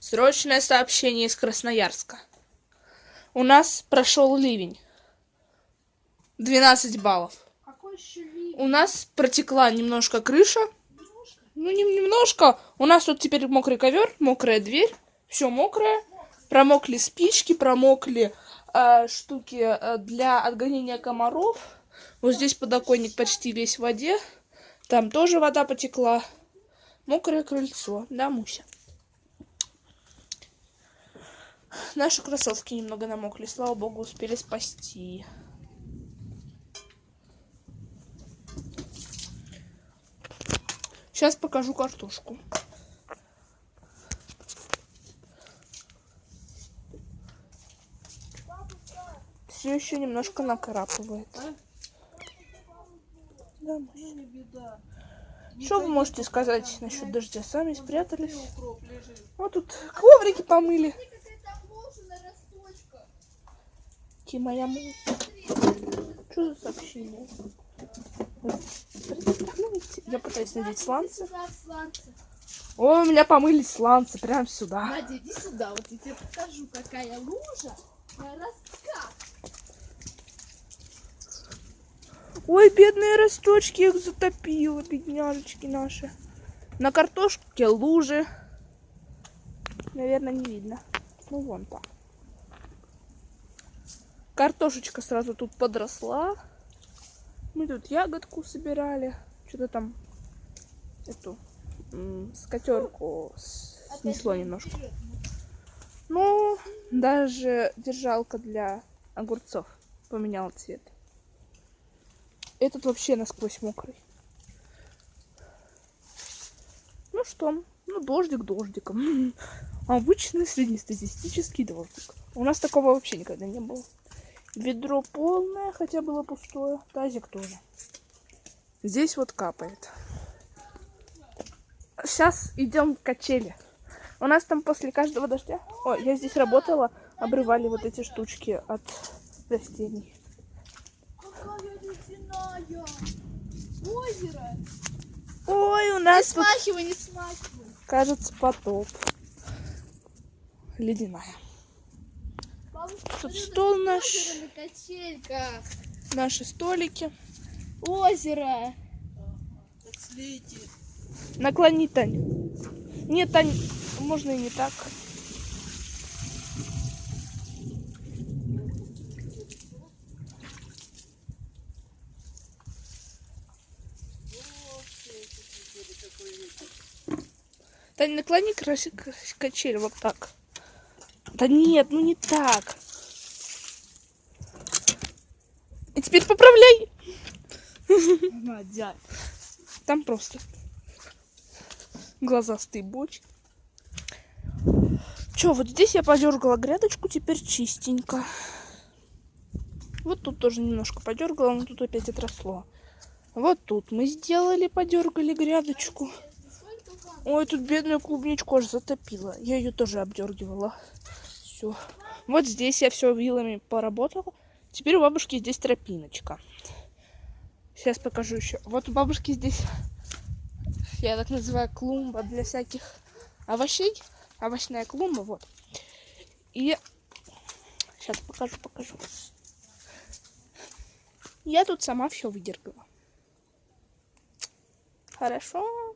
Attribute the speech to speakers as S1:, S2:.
S1: Срочное сообщение из Красноярска. У нас прошел ливень. 12 баллов. У нас протекла немножко крыша. Ну, не немножко. У нас тут теперь мокрый ковер, мокрая дверь. Все мокрое. Промокли спички, промокли э, штуки э, для отгонения комаров. Вот здесь подоконник почти весь в воде. Там тоже вода потекла. Мокрое крыльцо. Да, Муся? Наши кроссовки немного намокли. Слава богу, успели спасти. Сейчас покажу картошку. Все еще немножко накрапывает. Да, Муся.
S2: Не беда.
S1: Что вы можете сказать насчет дождя? Сами спрятались. Вот тут коврики помыли. Ти моя му. Что за сообщение? Я пытаюсь надеть сланцы. О, у меня помылись сланцы прям сюда.
S3: Надя, иди сюда, вот я тебе покажу, какая лужа на ростках.
S1: Ой, бедные росточки, их затопило, бедняжечки наши. На картошке лужи. Наверное, не видно. Ну, вон там. Картошечка сразу тут подросла. Мы тут ягодку собирали. Что-то там эту м, скатерку с- снесло немножко. Ну, даже держалка для огурцов поменяла цвет. Этот вообще насквозь мокрый. Ну что, ну дождик дождиком. Обычный среднестатистический дождик. У нас такого вообще никогда не было. Ведро полное, хотя было пустое. Тазик тоже. Здесь вот капает. Сейчас идем к качели. У нас там после каждого дождя... Ой, я здесь работала, обрывали вот эти штучки от растений.
S3: Ледяная. Озеро.
S1: Ой, у
S3: Не
S1: нас тут,
S3: смахивай, не смахивай.
S1: кажется, потоп. Ледяная.
S3: Бабушка,
S1: Тут стол наш.
S3: на качельках.
S1: Наши столики.
S3: Озеро.
S1: Наклони, Тань. Нет, Тань, можно и не так. Тань, наклони краси- к- качель вот так. Да нет, ну не так. И теперь поправляй.
S2: Надя.
S1: Там просто глазастый боч. Чё, вот здесь я подергала грядочку, теперь чистенько. Вот тут тоже немножко подергала, но тут опять отросло. Вот тут мы сделали, подергали грядочку. Ой, тут бедную клубничку аж затопила. Я ее тоже обдергивала. Все. Вот здесь я все вилами поработала. Теперь у бабушки здесь тропиночка. Сейчас покажу еще. Вот у бабушки здесь, я так называю, клумба для всяких овощей. Овощная клумба, вот. И сейчас покажу, покажу. Я тут сама все выдергала. Хорошо.